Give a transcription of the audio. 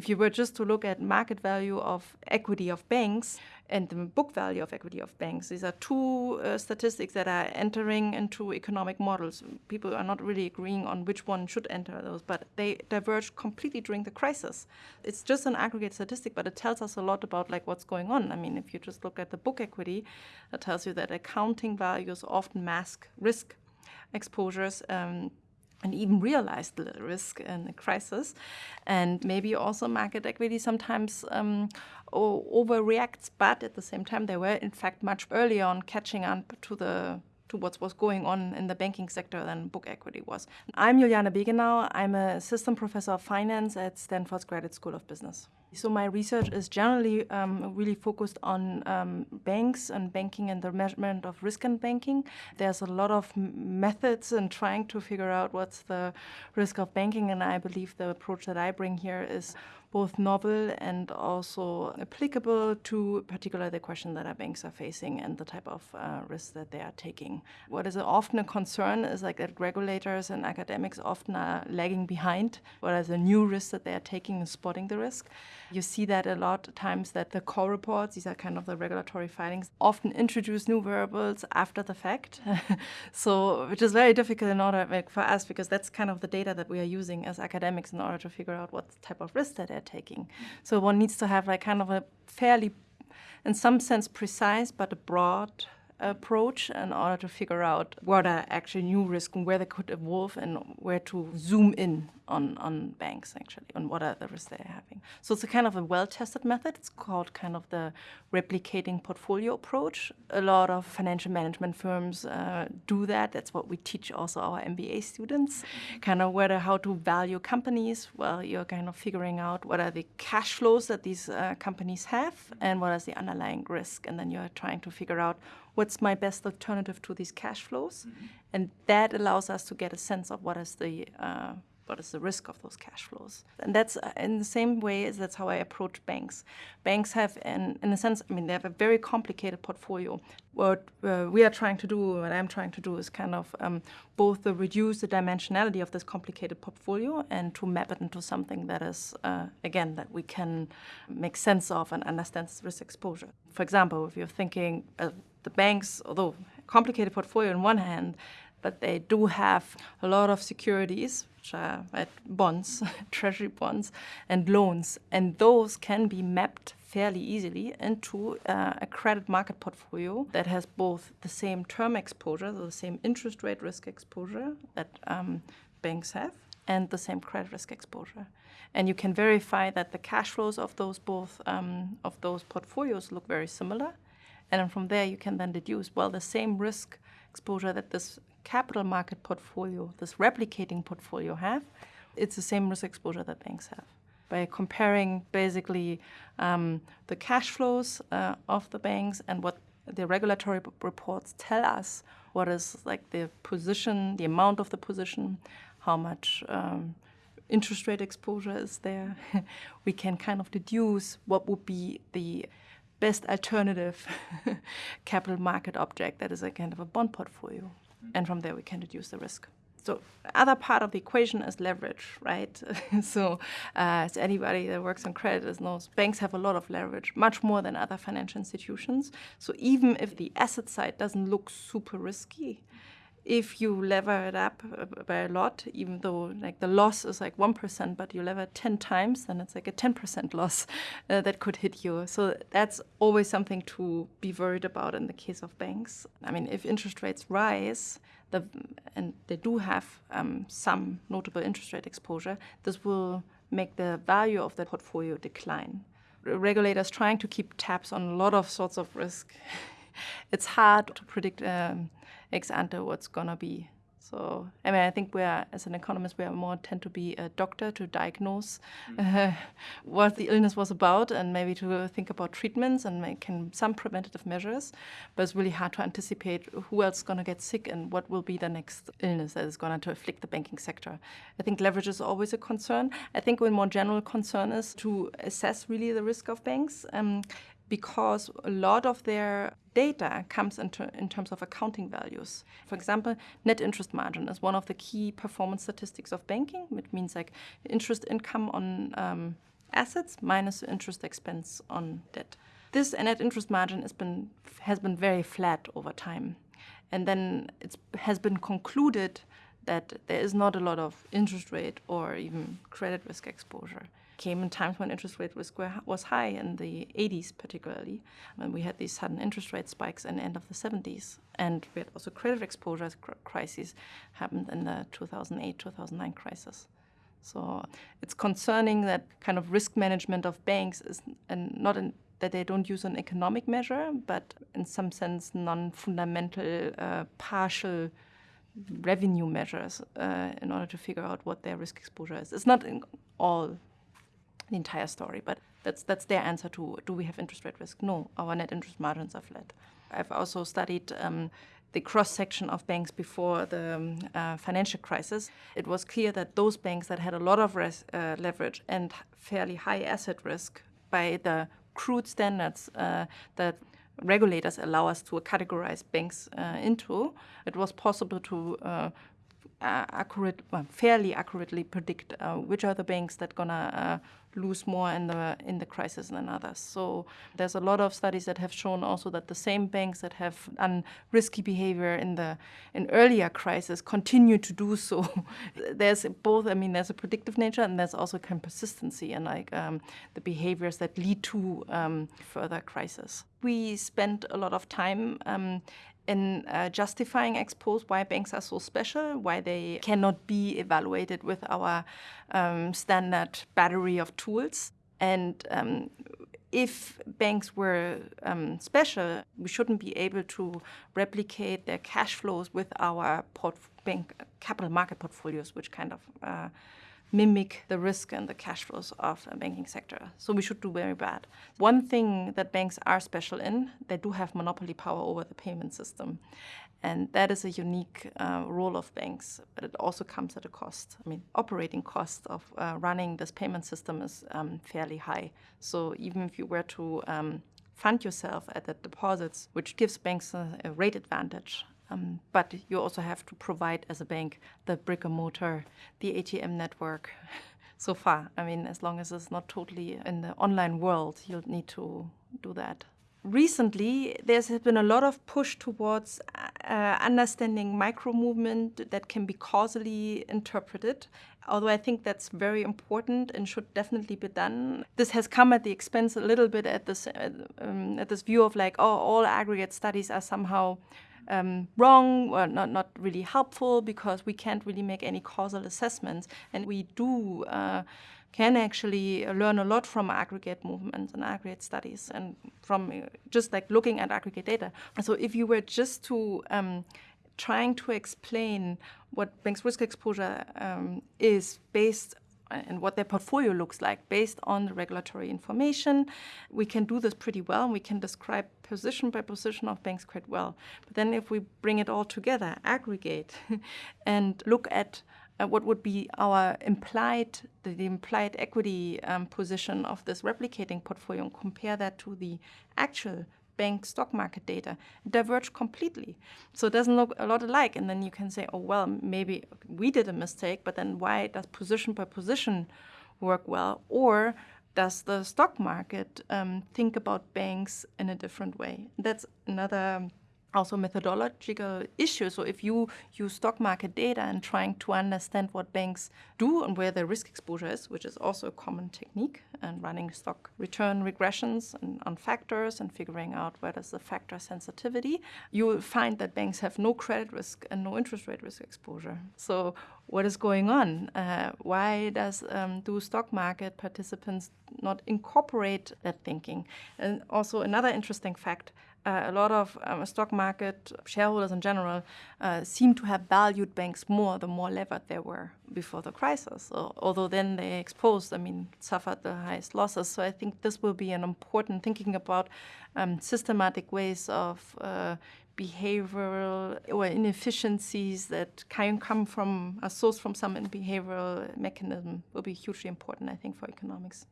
If you were just to look at market value of equity of banks and the book value of equity of banks, these are two uh, statistics that are entering into economic models. People are not really agreeing on which one should enter those, but they diverged completely during the crisis. It's just an aggregate statistic, but it tells us a lot about like what's going on. I mean, if you just look at the book equity, it tells you that accounting values often mask risk exposures. Um, and even realized the risk in a crisis. And maybe also market equity sometimes um, overreacts, but at the same time, they were in fact much earlier on catching up to the to what was going on in the banking sector than book equity was. I'm Juliane Begenau. I'm a assistant professor of finance at Stanford's Graduate School of Business. So my research is generally um, really focused on um, banks and banking and the measurement of risk in banking. There's a lot of methods in trying to figure out what's the risk of banking, and I believe the approach that I bring here is both novel and also applicable to particularly the question that our banks are facing and the type of uh, risks that they are taking. What is often a concern is like that regulators and academics often are lagging behind what are the new risks that they are taking and spotting the risk. You see that a lot of times that the call reports, these are kind of the regulatory filings, often introduce new variables after the fact. so, which is very difficult in order like, for us because that's kind of the data that we are using as academics in order to figure out what type of risk that they're taking. So one needs to have like kind of a fairly, in some sense, precise but a broad approach in order to figure out what are actually new risks and where they could evolve and where to zoom in on, on banks actually, on what are the risks they're having. So it's a kind of a well-tested method. It's called kind of the replicating portfolio approach. A lot of financial management firms uh, do that. That's what we teach also our MBA students. Kind of whether how to value companies. Well, you're kind of figuring out what are the cash flows that these uh, companies have and what is the underlying risk. And then you're trying to figure out what's my best alternative to these cash flows. Mm -hmm. And that allows us to get a sense of what is the uh, what is the risk of those cash flows. And that's uh, in the same way as that's how I approach banks. Banks have, an, in a sense, I mean, they have a very complicated portfolio. What uh, we are trying to do, what I'm trying to do is kind of um, both to reduce the dimensionality of this complicated portfolio and to map it into something that is, uh, again, that we can make sense of and understand risk exposure. For example, if you're thinking uh, the banks, although complicated portfolio on one hand, but they do have a lot of securities, which are bonds, treasury bonds, and loans. And those can be mapped fairly easily into uh, a credit market portfolio that has both the same term exposure, so the same interest rate risk exposure that um, banks have, and the same credit risk exposure. And you can verify that the cash flows of those both um, of those portfolios look very similar. And from there, you can then deduce, well, the same risk exposure that this capital market portfolio, this replicating portfolio have, it's the same risk exposure that banks have. By comparing basically um, the cash flows uh, of the banks and what the regulatory reports tell us, what is like the position, the amount of the position, how much um, interest rate exposure is there, we can kind of deduce what would be the best alternative capital market object that is a kind of a bond portfolio. And from there, we can reduce the risk. So other part of the equation is leverage, right? so uh, as anybody that works on credit knows, banks have a lot of leverage, much more than other financial institutions. So even if the asset side doesn't look super risky, if you lever it up uh, by a lot, even though like the loss is like 1%, but you lever 10 times, then it's like a 10% loss uh, that could hit you. So that's always something to be worried about in the case of banks. I mean, if interest rates rise, the, and they do have um, some notable interest rate exposure, this will make the value of the portfolio decline. Regulators trying to keep tabs on a lot of sorts of risk. it's hard to predict um, ex ante what's gonna be. So, I mean, I think we're, as an economist, we are more tend to be a doctor to diagnose uh, what the illness was about and maybe to think about treatments and make some preventative measures. But it's really hard to anticipate who else is going to get sick and what will be the next illness that is going to afflict the banking sector. I think leverage is always a concern. I think one more general concern is to assess really the risk of banks. Um, because a lot of their data comes into, in terms of accounting values. For example, net interest margin is one of the key performance statistics of banking. It means like interest income on um, assets minus interest expense on debt. This net interest margin has been, has been very flat over time. And then it has been concluded that there is not a lot of interest rate or even credit risk exposure. Came in times when interest rate risk was high in the 80s, particularly when we had these sudden interest rate spikes in the end of the 70s, and we had also credit exposure crises happened in the 2008-2009 crisis. So it's concerning that kind of risk management of banks is and not in, that they don't use an economic measure, but in some sense non-fundamental, uh, partial revenue measures uh, in order to figure out what their risk exposure is. It's not all the entire story, but that's that's their answer to do we have interest rate risk? No, our net interest margins are flat. I've also studied um, the cross section of banks before the um, uh, financial crisis. It was clear that those banks that had a lot of res- uh, leverage and fairly high asset risk by the crude standards uh, that regulators allow us to categorize banks uh, into, it was possible to uh, accurate, well, fairly accurately predict uh, which are the banks that gonna uh, lose more in the in the crisis than others. So there's a lot of studies that have shown also that the same banks that have done risky behavior in the in earlier crisis continue to do so. there's both. I mean, there's a predictive nature and there's also kind of persistency and like um, the behaviors that lead to um, further crisis. We spent a lot of time um, in uh, justifying ex post why banks are so special, why they cannot be evaluated with our um, standard battery of tools. And um, if banks were um, special, we shouldn't be able to replicate their cash flows with our bank capital market portfolios, which kind of uh, mimic the risk and the cash flows of a banking sector. So we should do very bad. One thing that banks are special in, they do have monopoly power over the payment system. And that is a unique uh, role of banks, but it also comes at a cost. I mean, operating cost of uh, running this payment system is um, fairly high. So even if you were to um, fund yourself at the deposits, which gives banks a, a rate advantage, um, but you also have to provide as a bank the brick and mortar, the ATM network. so far, I mean, as long as it's not totally in the online world, you'll need to do that. Recently, there's been a lot of push towards uh, understanding micro movement that can be causally interpreted. Although I think that's very important and should definitely be done. This has come at the expense a little bit at this um, at this view of like, oh, all aggregate studies are somehow um, wrong or not, not really helpful because we can't really make any causal assessments. And we do uh, can actually learn a lot from aggregate movements and aggregate studies and from uh, just like looking at aggregate data. So if you were just to um, trying to explain what bank's risk exposure um, is based and what their portfolio looks like based on the regulatory information. We can do this pretty well. And we can describe position by position of banks quite well. But then if we bring it all together, aggregate, and look at uh, what would be our implied, the, the implied equity um, position of this replicating portfolio and compare that to the actual bank stock market data diverge completely. So it doesn't look a lot alike. And then you can say, oh, well, maybe we did a mistake, but then why does position by position work well? Or does the stock market um, think about banks in a different way? That's another also methodological issue. So if you use stock market data and trying to understand what banks do and where their risk exposure is, which is also a common technique, and running stock return regressions on factors and figuring out where does the factor sensitivity, you will find that banks have no credit risk and no interest rate risk exposure. So what is going on? Uh, why does um, do stock market participants not incorporate that thinking? And also another interesting fact uh, a lot of um, stock market shareholders in general uh, seem to have valued banks more the more levered they were before the crisis. So, although then they exposed, I mean, suffered the highest losses. So I think this will be an important thinking about um, systematic ways of uh, behavioral or inefficiencies that can come from a source from some behavioral mechanism will be hugely important, I think, for economics.